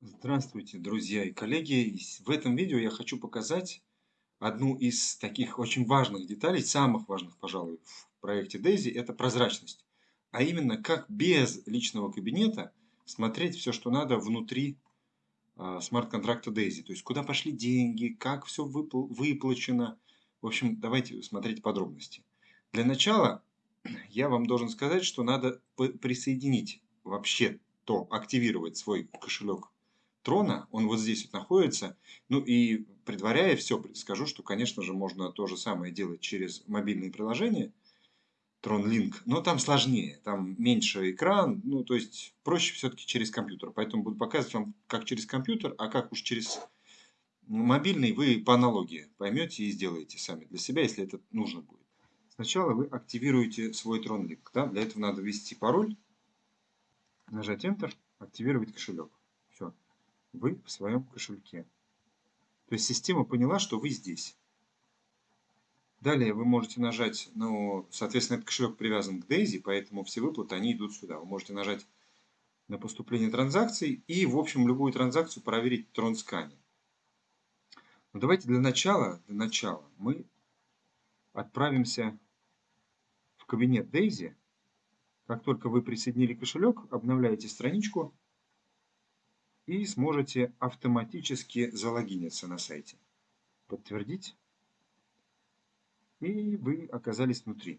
Здравствуйте, друзья и коллеги! В этом видео я хочу показать одну из таких очень важных деталей, самых важных, пожалуй, в проекте DAISY – это прозрачность. А именно, как без личного кабинета смотреть все, что надо внутри а, смарт-контракта DAISY. То есть, куда пошли деньги, как все выплачено. В общем, давайте смотреть подробности. Для начала я вам должен сказать, что надо присоединить вообще то, активировать свой кошелек трона, он вот здесь вот находится. Ну и предваряя все, скажу, что, конечно же, можно то же самое делать через мобильные приложения, Link, но там сложнее, там меньше экран, ну то есть проще все-таки через компьютер. Поэтому буду показывать вам, как через компьютер, а как уж через мобильный вы по аналогии поймете и сделаете сами для себя, если это нужно будет. Сначала вы активируете свой Tron Link. Да? Для этого надо ввести пароль, нажать Enter, активировать кошелек вы в своем кошельке. То есть система поняла, что вы здесь. Далее вы можете нажать, ну, соответственно, этот кошелек привязан к Daisy, поэтому все выплаты, они идут сюда. Вы можете нажать на поступление транзакций и, в общем, любую транзакцию проверить в TronScan. Но давайте для начала, для начала мы отправимся в кабинет Daisy. Как только вы присоединили кошелек, обновляете страничку, и сможете автоматически залогиниться на сайте. Подтвердить. И вы оказались внутри.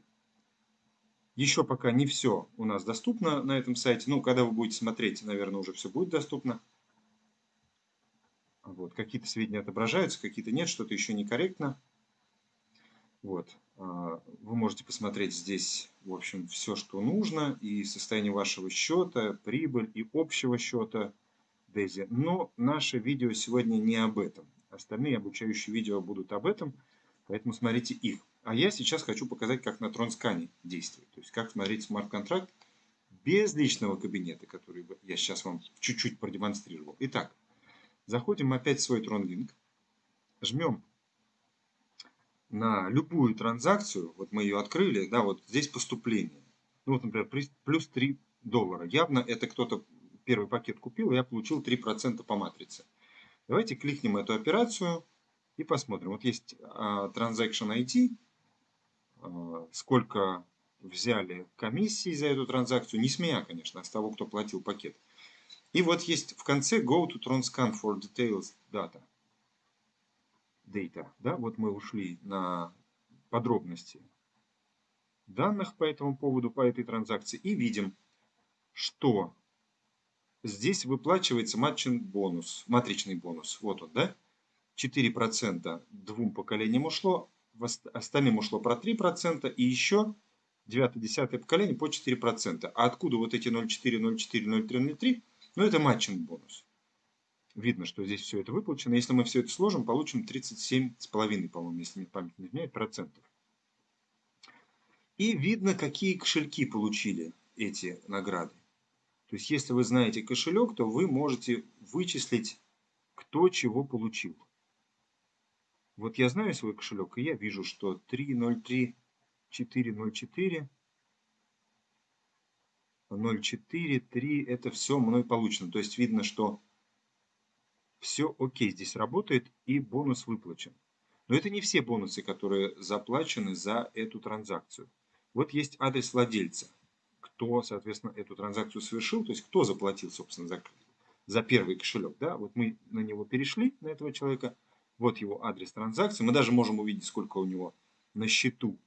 Еще пока не все у нас доступно на этом сайте. Ну, когда вы будете смотреть, наверное, уже все будет доступно. Вот, какие-то сведения отображаются, какие-то нет, что-то еще некорректно. Вот. А, вы можете посмотреть здесь, в общем, все, что нужно. И состояние вашего счета, прибыль и общего счета – Дейзи. Но наше видео сегодня не об этом. Остальные обучающие видео будут об этом, поэтому смотрите их. А я сейчас хочу показать, как на Тронскане действует. То есть, как смотреть смарт-контракт без личного кабинета, который я сейчас вам чуть-чуть продемонстрировал. Итак, заходим опять в свой TronLink, жмем на любую транзакцию, вот мы ее открыли, да, вот здесь поступление. Ну вот, например, плюс 3 доллара. Явно это кто-то первый пакет купил, я получил 3% по матрице. Давайте кликнем эту операцию и посмотрим. Вот есть uh, Transaction ID, uh, сколько взяли комиссии за эту транзакцию, не с меня, конечно, а с того, кто платил пакет. И вот есть в конце Go to Transcan for Details Data. Data. Да? Вот мы ушли на подробности данных по этому поводу, по этой транзакции, и видим, что Здесь выплачивается матчин бонус, матричный бонус. Вот он, да? 4% двум поколениям ушло, остальным ушло про 3%, и еще 9-10 поколение по 4%. А откуда вот эти 0,4, 0,4, 0,3, 0,3? Ну, это матчин бонус. Видно, что здесь все это выплачено. Если мы все это сложим, получим 37,5, по-моему, если мне память не изменяет, процентов. И видно, какие кошельки получили эти награды. То есть, если вы знаете кошелек, то вы можете вычислить, кто чего получил. Вот я знаю свой кошелек, и я вижу, что 303-404, 0,4, 3, это все мной получено. То есть, видно, что все окей, здесь работает и бонус выплачен. Но это не все бонусы, которые заплачены за эту транзакцию. Вот есть адрес владельца кто, соответственно, эту транзакцию совершил, то есть кто заплатил, собственно, за, за первый кошелек. Да? Вот мы на него перешли, на этого человека, вот его адрес транзакции. Мы даже можем увидеть, сколько у него на счету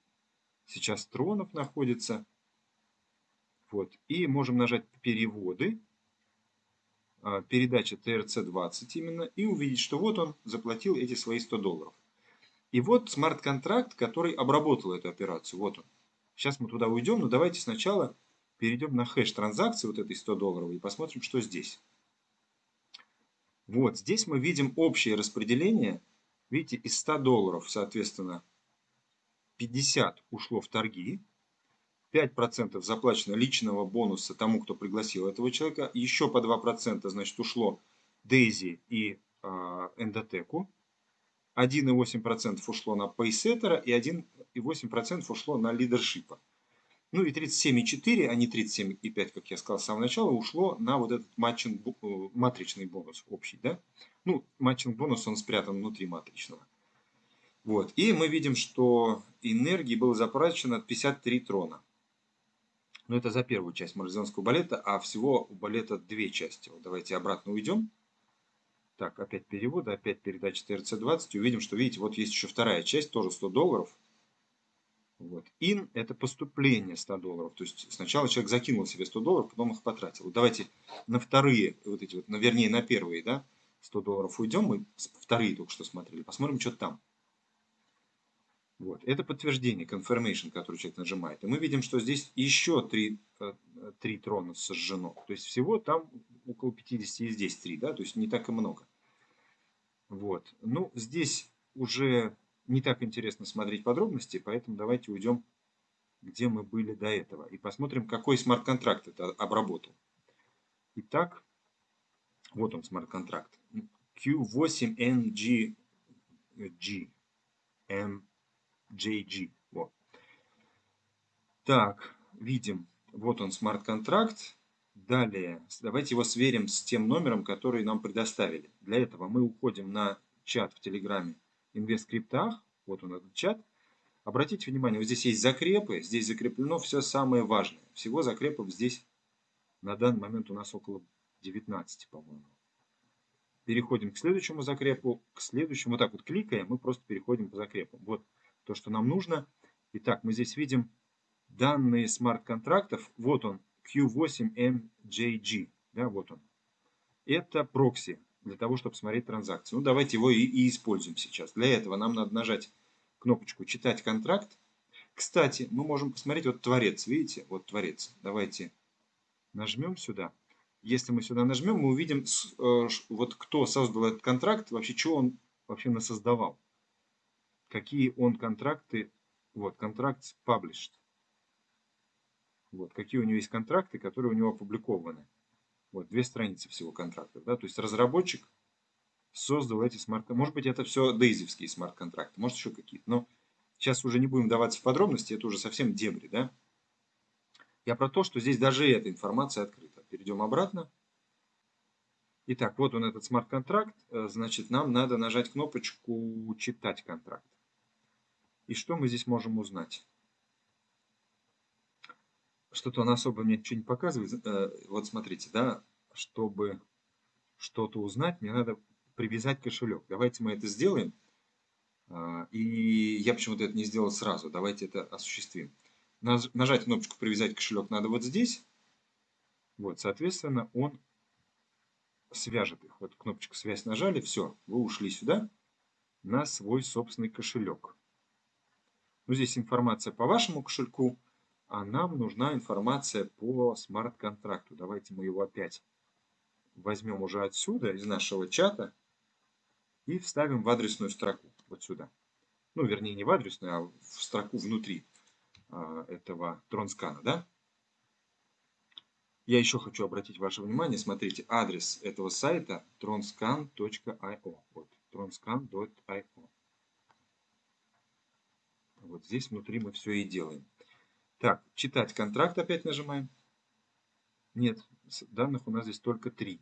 сейчас тронов находится. Вот. И можем нажать «Переводы», а, передача TRC20 именно, и увидеть, что вот он заплатил эти свои 100 долларов. И вот смарт-контракт, который обработал эту операцию. Вот он. Сейчас мы туда уйдем, но давайте сначала перейдем на хэш транзакции вот этой 100 долларовой и посмотрим, что здесь. Вот, здесь мы видим общее распределение. Видите, из 100 долларов, соответственно, 50 ушло в торги, 5% заплачено личного бонуса тому, кто пригласил этого человека, еще по 2% значит, ушло Дейзи и э, Эндотеку, 1,8% ушло на пейсеттера и 1,8% ушло на лидершипа. Ну и 37,4, а не 37,5, как я сказал с самого начала, ушло на вот этот матчинг, э, матричный бонус общий. Да? Ну, матчинг бонус, он спрятан внутри матричного. Вот. И мы видим, что энергии было затрачено 53 трона. Но это за первую часть марлезонского балета, а всего у балета две части. Вот давайте обратно уйдем. Так, опять перевод, опять передача ТРЦ-20. Увидим, что, видите, вот есть еще вторая часть, тоже 100 долларов. Вот. In – это поступление 100 долларов. То есть сначала человек закинул себе 100 долларов, потом их потратил. Давайте на вторые, вот эти вот, на, вернее на первые, да, 100 долларов уйдем. Мы вторые только что смотрели. Посмотрим, что там. Вот. Это подтверждение, confirmation, который человек нажимает. И мы видим, что здесь еще 3, 3 э, трона сожжено. То есть всего там около 50 и здесь 3, да, то есть не так и много. Вот. Ну, здесь уже не так интересно смотреть подробности, поэтому давайте уйдем, где мы были до этого. И посмотрим, какой смарт-контракт это обработал. Итак, вот он смарт-контракт. Q8NG G. M JG. Вот. Так, видим, вот он смарт-контракт. Далее, давайте его сверим с тем номером, который нам предоставили. Для этого мы уходим на чат в Телеграме InvestCryptах. Вот он этот чат. Обратите внимание, вот здесь есть закрепы. Здесь закреплено все самое важное. Всего закрепов здесь на данный момент у нас около 19, по-моему. Переходим к следующему закрепу. К следующему, вот так вот кликаем, мы просто переходим по закрепам. Вот то, что нам нужно. Итак, мы здесь видим данные смарт-контрактов. Вот он, Q8MJG. Да, вот он. Это прокси для того, чтобы смотреть транзакции. Ну, давайте его и, и используем сейчас. Для этого нам надо нажать кнопочку «Читать контракт». Кстати, мы можем посмотреть, вот творец, видите, вот творец. Давайте нажмем сюда. Если мы сюда нажмем, мы увидим, э, вот кто создал этот контракт, вообще, что он вообще насоздавал какие он контракты, вот, контракт published. Вот, какие у него есть контракты, которые у него опубликованы. Вот, две страницы всего контрактов, да, то есть разработчик создал эти смарт-контракты. Может быть, это все дейзевские смарт-контракты, может еще какие-то, но сейчас уже не будем даваться в подробности, это уже совсем дебри, да. Я про то, что здесь даже эта информация открыта. Перейдем обратно. Итак, вот он этот смарт-контракт. Э, значит, нам надо нажать кнопочку «Читать контракт». И что мы здесь можем узнать? Что-то он особо мне ничего не показывает. Э, вот смотрите, да, чтобы что-то узнать, мне надо привязать кошелек. Давайте мы это сделаем. А, и я почему-то это не сделал сразу. Давайте это осуществим. Нажать кнопочку «Привязать кошелек» надо вот здесь. Вот, соответственно, он свяжет их. Вот кнопочку «Связь» нажали, все, вы ушли сюда на свой собственный кошелек. Ну, здесь информация по вашему кошельку, а нам нужна информация по смарт-контракту. Давайте мы его опять возьмем уже отсюда, из нашего чата, и вставим в адресную строку, вот сюда. Ну, вернее, не в адресную, а в строку внутри а, этого тронскана, да? Я еще хочу обратить ваше внимание, смотрите, адрес этого сайта tronscan.io. Вот, tronscan.io. Вот здесь внутри мы все и делаем. Так, читать контракт опять нажимаем. Нет, данных у нас здесь только три.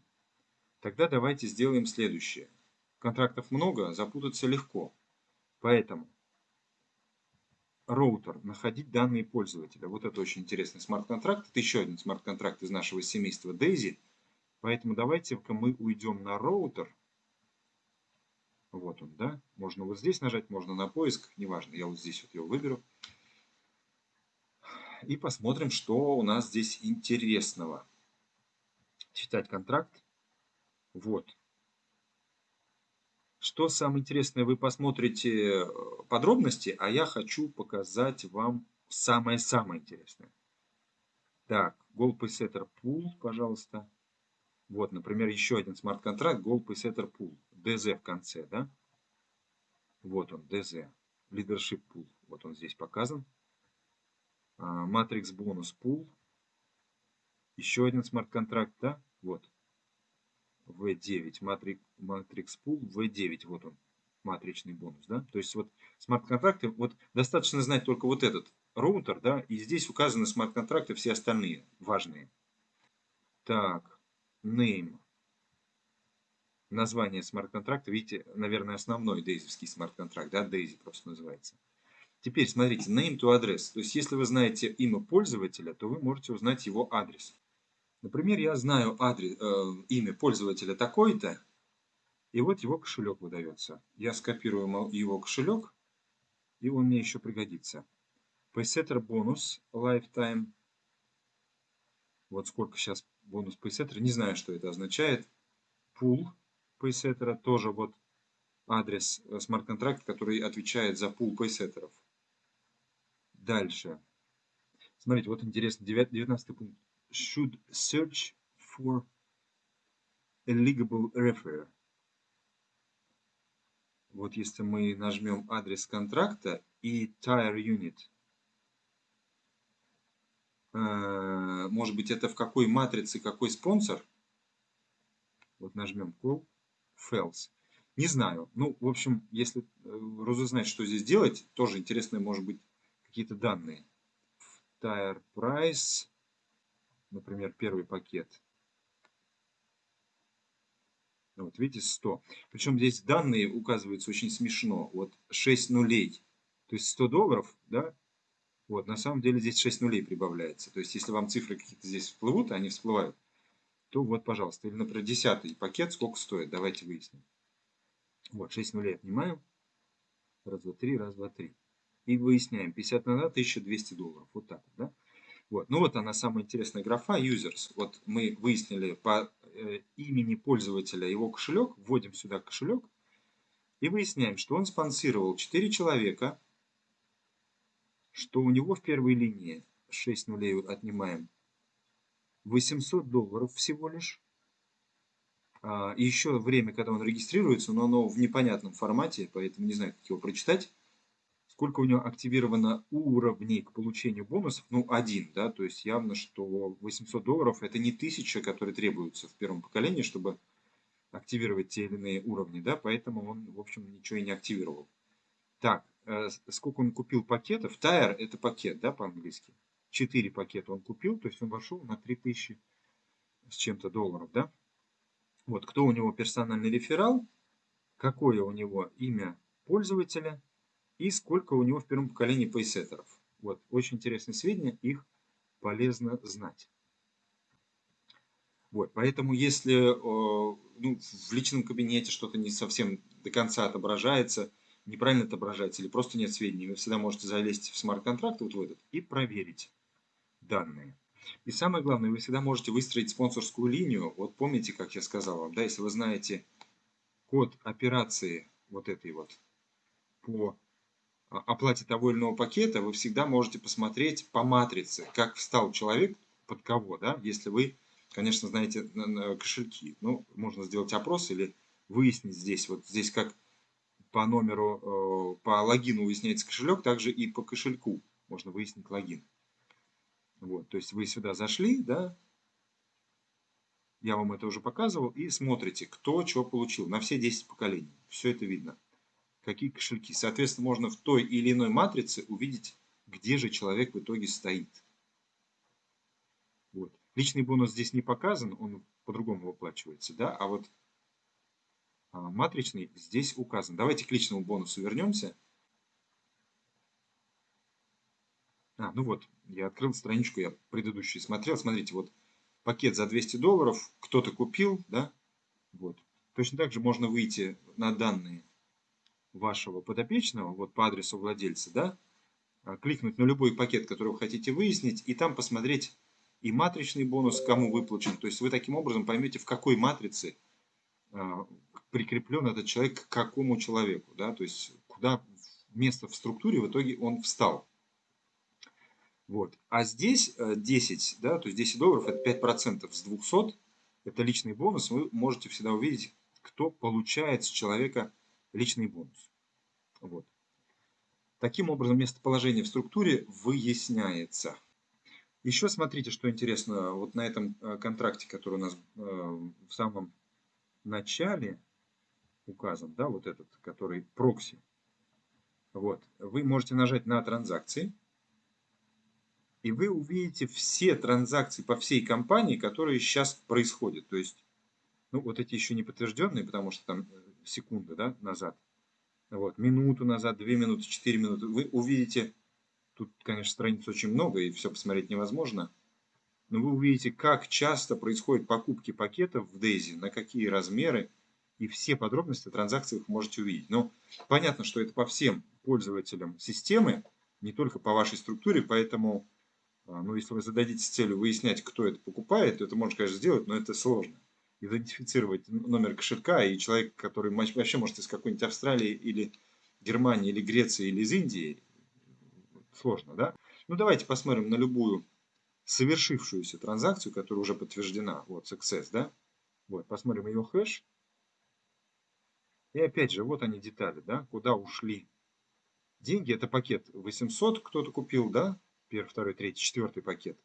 Тогда давайте сделаем следующее. Контрактов много, запутаться легко. Поэтому роутер, находить данные пользователя. Вот это очень интересный смарт-контракт. Это еще один смарт-контракт из нашего семейства Daisy. Поэтому давайте-ка мы уйдем на роутер. Вот он, да. Можно вот здесь нажать, можно на поиск, неважно. Я вот здесь вот его выберу. И посмотрим, что у нас здесь интересного. Читать контракт. Вот. Что самое интересное, вы посмотрите э, подробности, а я хочу показать вам самое-самое интересное. Так, Goal Setter Pool, пожалуйста. Вот, например, еще один смарт-контракт Goal Setter Pool. DZ в конце, да? Вот он, DZ. Leadership Pool. Вот он здесь показан. А, Matrix Bonus Pool. Еще один смарт-контракт, да? Вот. V9. Matrix, Matrix Pool V9. Вот он. Матричный бонус, да? То есть вот смарт-контракты, вот достаточно знать только вот этот роутер, да, и здесь указаны смарт-контракты, все остальные важные. Так, name. Название смарт-контракта, видите, наверное, основной дейзовский смарт-контракт, да, Daisy просто называется. Теперь смотрите, name to address. То есть, если вы знаете имя пользователя, то вы можете узнать его адрес. Например, я знаю адрес, э, имя пользователя такой-то, и вот его кошелек выдается. Я скопирую его кошелек, и он мне еще пригодится. Paysetter бонус lifetime. Вот сколько сейчас бонус Paysetter. Не знаю, что это означает. Пул Paysetter тоже вот адрес э, смарт-контракт, который отвечает за пул Paysetterов. Дальше. Смотрите, вот интересно, 19 пункт. Should search for eligible referer. Вот если мы нажмем адрес контракта и tire unit, э, может быть это в какой матрице какой спонсор, вот нажмем call, fails. Не знаю. Ну, в общем, если э, разузнать, что здесь делать, тоже интересно, может быть, какие-то данные. Tire price, например, первый пакет. Вот видите, 100. Причем здесь данные указываются очень смешно. Вот 6 нулей. То есть 100 долларов, да? Вот, на самом деле здесь 6 нулей прибавляется. То есть если вам цифры какие-то здесь всплывут, они всплывают, то вот, пожалуйста. Или, например, 10 пакет сколько стоит? Давайте выясним. Вот, 6 нулей отнимаем. Раз, два, три, раз, два, три. И выясняем. 50 на 1200 долларов. Вот так, да? Вот. Ну вот она самая интересная графа users. Вот мы выяснили по э, имени пользователя его кошелек, вводим сюда кошелек и выясняем, что он спонсировал 4 человека, что у него в первой линии 6 нулей отнимаем 800 долларов всего лишь. А, еще время, когда он регистрируется, но оно в непонятном формате, поэтому не знаю, как его прочитать сколько у него активировано уровней к получению бонусов, ну, один, да, то есть явно, что 800 долларов это не тысяча, которые требуются в первом поколении, чтобы активировать те или иные уровни, да, поэтому он, в общем, ничего и не активировал. Так, э, сколько он купил пакетов? Тайр это пакет, да, по-английски. 4 пакета он купил, то есть он вошел на 3000 с чем-то долларов, да. Вот, кто у него персональный реферал, какое у него имя пользователя – и сколько у него в первом поколении пейсеттеров. Вот, очень интересные сведения, их полезно знать. Вот, поэтому если ну, в личном кабинете что-то не совсем до конца отображается, неправильно отображается или просто нет сведений, вы всегда можете залезть в смарт-контракт вот в этот и проверить данные. И самое главное, вы всегда можете выстроить спонсорскую линию. Вот помните, как я сказал вам, да, если вы знаете код операции вот этой вот по оплате того или иного пакета, вы всегда можете посмотреть по матрице, как встал человек под кого, да, если вы, конечно, знаете кошельки. Ну, можно сделать опрос или выяснить здесь, вот здесь как по номеру, э, по логину выясняется кошелек, также и по кошельку можно выяснить логин. Вот, то есть вы сюда зашли, да, я вам это уже показывал, и смотрите, кто что получил на все 10 поколений. Все это видно какие кошельки. Соответственно, можно в той или иной матрице увидеть, где же человек в итоге стоит. Вот. Личный бонус здесь не показан, он по-другому выплачивается, да, а вот а, матричный здесь указан. Давайте к личному бонусу вернемся. А, ну вот, я открыл страничку, я предыдущую смотрел. Смотрите, вот пакет за 200 долларов, кто-то купил, да, вот. Точно так же можно выйти на данные вашего подопечного, вот по адресу владельца, да, а, кликнуть на любой пакет, который вы хотите выяснить, и там посмотреть и матричный бонус, кому выплачен. То есть вы таким образом поймете, в какой матрице а, прикреплен этот человек к какому человеку, да, то есть куда место в структуре в итоге он встал. Вот. А здесь 10, э, да, то есть 10 долларов это 5% с 200, это личный бонус, вы можете всегда увидеть, кто получает с человека личный бонус. Вот. Таким образом, местоположение в структуре выясняется. Еще смотрите, что интересно, вот на этом э, контракте, который у нас э, в самом начале указан, да, вот этот, который прокси. Вот, вы можете нажать на транзакции, и вы увидите все транзакции по всей компании, которые сейчас происходят. То есть, ну, вот эти еще не подтвержденные, потому что там э, секунды, да, назад. Вот, минуту назад, две минуты, четыре минуты. Вы увидите, тут, конечно, страниц очень много, и все посмотреть невозможно. Но вы увидите, как часто происходят покупки пакетов в Daisy, на какие размеры, и все подробности о транзакциях можете увидеть. Но понятно, что это по всем пользователям системы, не только по вашей структуре, поэтому а, ну, если вы зададитесь целью выяснять, кто это покупает, то это можно, конечно, сделать, но это сложно. Идентифицировать номер кошелька и человек, который вообще может из какой-нибудь Австралии или Германии, или Греции, или из Индии, сложно, да? Ну, давайте посмотрим на любую совершившуюся транзакцию, которая уже подтверждена. Вот, success, да? Вот, посмотрим ее хэш. И опять же, вот они детали, да, куда ушли деньги. Это пакет 800 кто-то купил, да, первый, второй, третий, четвертый пакет.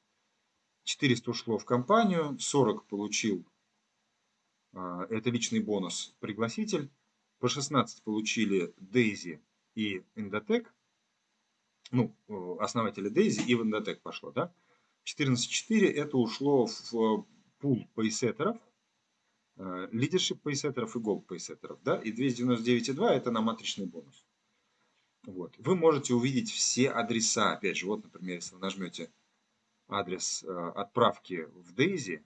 400 ушло в компанию, 40 получил, это личный бонус, пригласитель. По 16 получили Дейзи и Индотек. Ну, основатели Дейзи и в Индотек пошло, да. 14.4 это ушло в пул пейсеттеров, лидершип пейсеттеров и голд пейсеттеров, да. И 299.2 это на матричный бонус. Вот. Вы можете увидеть все адреса. Опять же, вот, например, если вы нажмете адрес э, отправки в э,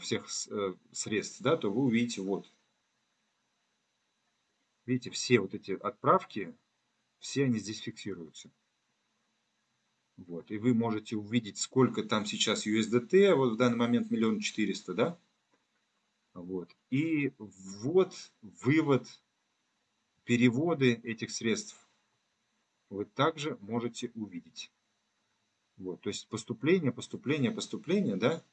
всех э, средств, да, то вы увидите вот. Видите, все вот эти отправки, все они здесь фиксируются. Вот. И вы можете увидеть, сколько там сейчас USDT, вот в данный момент миллион четыреста, да? Вот. И вот вывод переводы этих средств вы также можете увидеть. Вот, то есть поступление, поступление, поступление, да, а,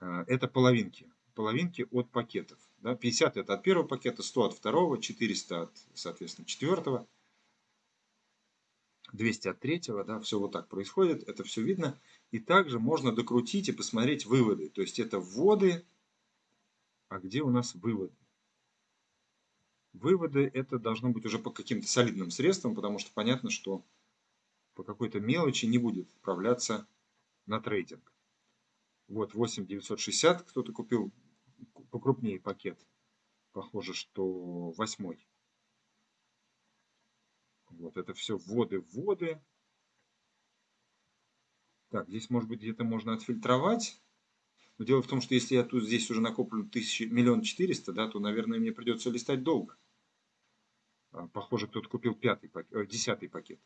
это половинки. Половинки от пакетов. Да, 50 это от первого пакета, 100 от второго, 400 от, соответственно, четвертого, 200 от третьего, да, все вот так происходит, это все видно. И также можно докрутить и посмотреть выводы. То есть это вводы, а где у нас выводы? Выводы это должно быть уже по каким-то солидным средствам, потому что понятно, что по какой-то мелочи не будет отправляться на трейдинг. Вот 8960 кто-то купил покрупнее пакет. Похоже, что восьмой. Вот это все вводы, вводы. Так, здесь может быть где-то можно отфильтровать. Но дело в том, что если я тут здесь уже накоплю миллион четыреста, да, то, наверное, мне придется листать долго. А, похоже, кто-то купил пятый пакет, э, десятый пакет.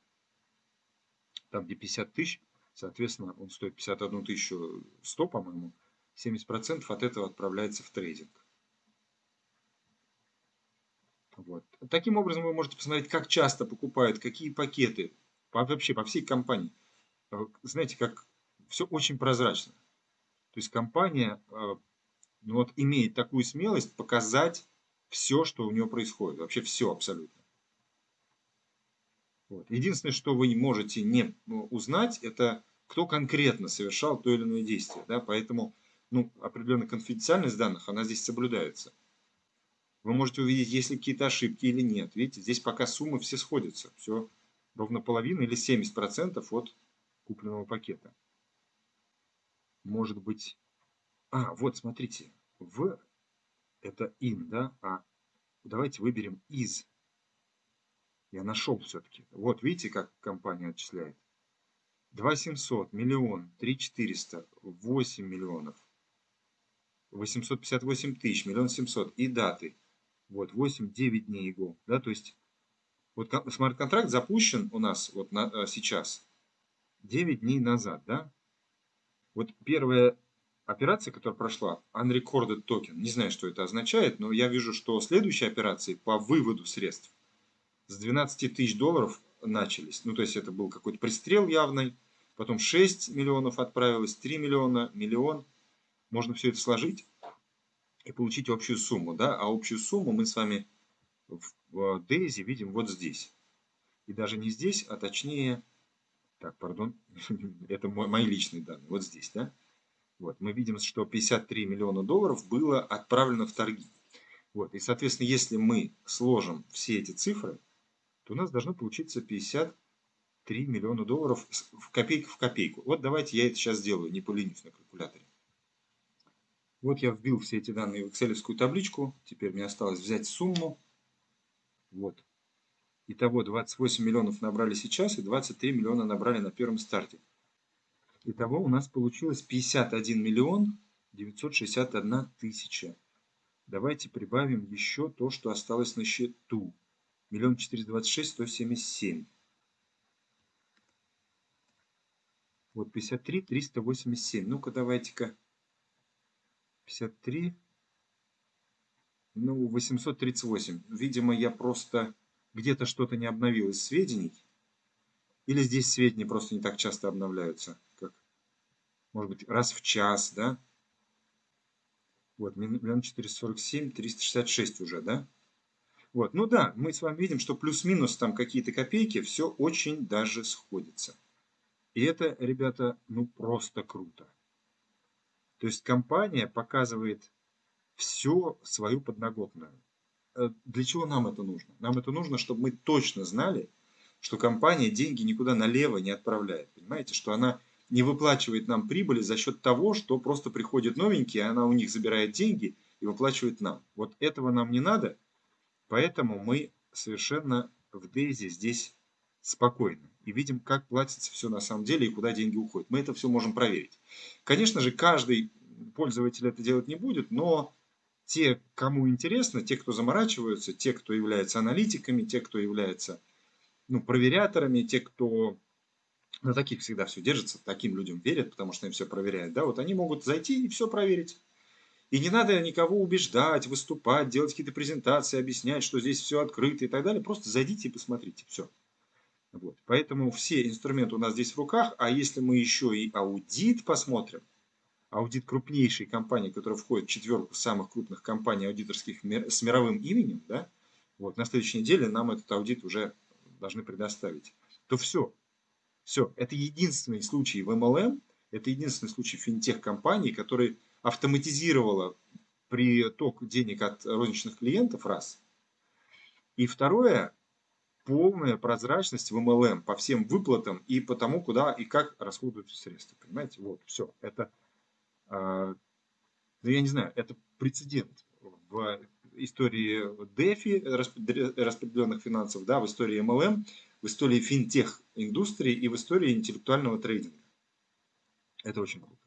Там, где 50 тысяч, соответственно, он стоит 51 тысячу 100, по-моему. 70% от этого отправляется в трейдинг. Вот. Таким образом, вы можете посмотреть, как часто покупают, какие пакеты, вообще по всей компании. Э, знаете, как все очень прозрачно. То есть компания э, ну вот, имеет такую смелость показать все, что у нее происходит. Вообще все абсолютно. Вот. Единственное, что вы можете не ну, узнать, это кто конкретно совершал то или иное действие. Да? Поэтому ну, определенная конфиденциальность данных, она здесь соблюдается. Вы можете увидеть, есть ли какие-то ошибки или нет. Видите, здесь пока суммы все сходятся. Все ровно половина или 70% от купленного пакета может быть... А, вот, смотрите, в это in, да, а давайте выберем из. Я нашел все-таки. Вот, видите, как компания отчисляет. 2 700, миллион, 3 400, 8 миллионов, 858 тысяч, миллион 700 и даты. Вот, 8-9 дней его. Да, то есть, вот смарт-контракт запущен у нас вот на, э, сейчас 9 дней назад, да. Вот первая операция, которая прошла, unrecorded token, не знаю, что это означает, но я вижу, что следующие операции по выводу средств с 12 тысяч долларов начались. Ну, то есть это был какой-то пристрел явный, потом 6 миллионов отправилось, 3 миллиона, миллион. Можно все это сложить и получить общую сумму, да, а общую сумму мы с вами в Daisy видим вот здесь. И даже не здесь, а точнее так, пардон, это мой, мои личные данные. Вот здесь, да? Вот, мы видим, что 53 миллиона долларов было отправлено в торги. Вот, и, соответственно, если мы сложим все эти цифры, то у нас должно получиться 53 3 миллиона долларов в копейку в копейку. Вот давайте я это сейчас сделаю, не поленюсь на калькуляторе. Вот я вбил все эти данные в excel табличку. Теперь мне осталось взять сумму. Вот. Итого 28 миллионов набрали сейчас и 23 миллиона набрали на первом старте. Итого у нас получилось 51 миллион 961 тысяча. Давайте прибавим еще то, что осталось на счету. Миллион четыреста двадцать шесть сто семьдесят семь. Вот 53 387. Ну-ка давайте-ка. 53. Ну, 838. Видимо, я просто где-то что-то не обновил из сведений. Или здесь сведения просто не так часто обновляются, как, может быть, раз в час, да? Вот, миллион четыреста сорок семь, триста шестьдесят шесть уже, да? Вот, ну да, мы с вами видим, что плюс-минус там какие-то копейки, все очень даже сходится. И это, ребята, ну просто круто. То есть компания показывает все свою подноготную. Э, для чего нам это нужно? Нам это нужно, чтобы мы точно знали, что компания деньги никуда налево не отправляет. Понимаете, что она не выплачивает нам прибыли за счет того, что просто приходит новенький, она у них забирает деньги и выплачивает нам. Вот этого нам не надо, поэтому мы совершенно в Дейзи здесь спокойны и видим, как платится все на самом деле и куда деньги уходят. Мы это все можем проверить. Конечно же, каждый пользователь это делать не будет, но те, кому интересно, те, кто заморачиваются, те, кто являются аналитиками, те, кто является ну, проверяторами, те, кто на таких всегда все держится, таким людям верят, потому что им все проверяют, да, вот они могут зайти и все проверить. И не надо никого убеждать, выступать, делать какие-то презентации, объяснять, что здесь все открыто и так далее. Просто зайдите и посмотрите, все. Вот. Поэтому все инструменты у нас здесь в руках, а если мы еще и аудит посмотрим, аудит крупнейшей компании, которая входит в четверку самых крупных компаний аудиторских с мировым именем, да, вот, на следующей неделе нам этот аудит уже должны предоставить, то все, все, это единственный случай в MLM, это единственный случай финтех-компании, который автоматизировала приток денег от розничных клиентов, раз. И второе, полная прозрачность в MLM по всем выплатам и по тому, куда и как расходуются средства. Понимаете? Вот, все. Это, э, я не знаю, это прецедент в истории DeFi, распределенных финансов, да, в истории MLM, в истории финтех-индустрии и в истории интеллектуального трейдинга. Это очень круто.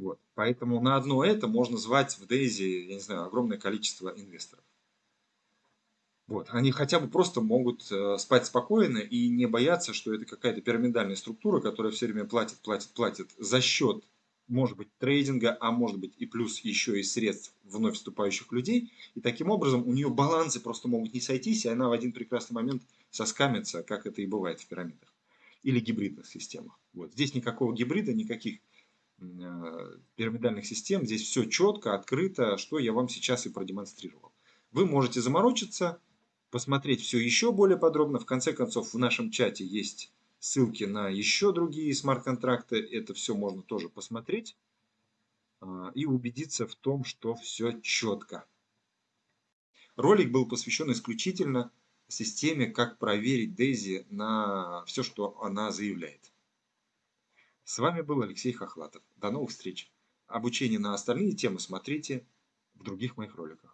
Вот. Поэтому на одно это можно звать в Дейзи, я не знаю, огромное количество инвесторов. Вот. Они хотя бы просто могут э, спать спокойно и не бояться, что это какая-то пирамидальная структура, которая все время платит, платит, платит за счет может быть, трейдинга, а может быть и плюс еще и средств вновь вступающих людей. И таким образом у нее балансы просто могут не сойтись, и она в один прекрасный момент соскамится, как это и бывает в пирамидах. Или гибридных системах. Вот. Здесь никакого гибрида, никаких пирамидальных систем. Здесь все четко, открыто, что я вам сейчас и продемонстрировал. Вы можете заморочиться, посмотреть все еще более подробно. В конце концов, в нашем чате есть ссылки на еще другие смарт-контракты. Это все можно тоже посмотреть а, и убедиться в том, что все четко. Ролик был посвящен исключительно системе, как проверить Дейзи на все, что она заявляет. С вами был Алексей Хохлатов. До новых встреч. Обучение на остальные темы смотрите в других моих роликах.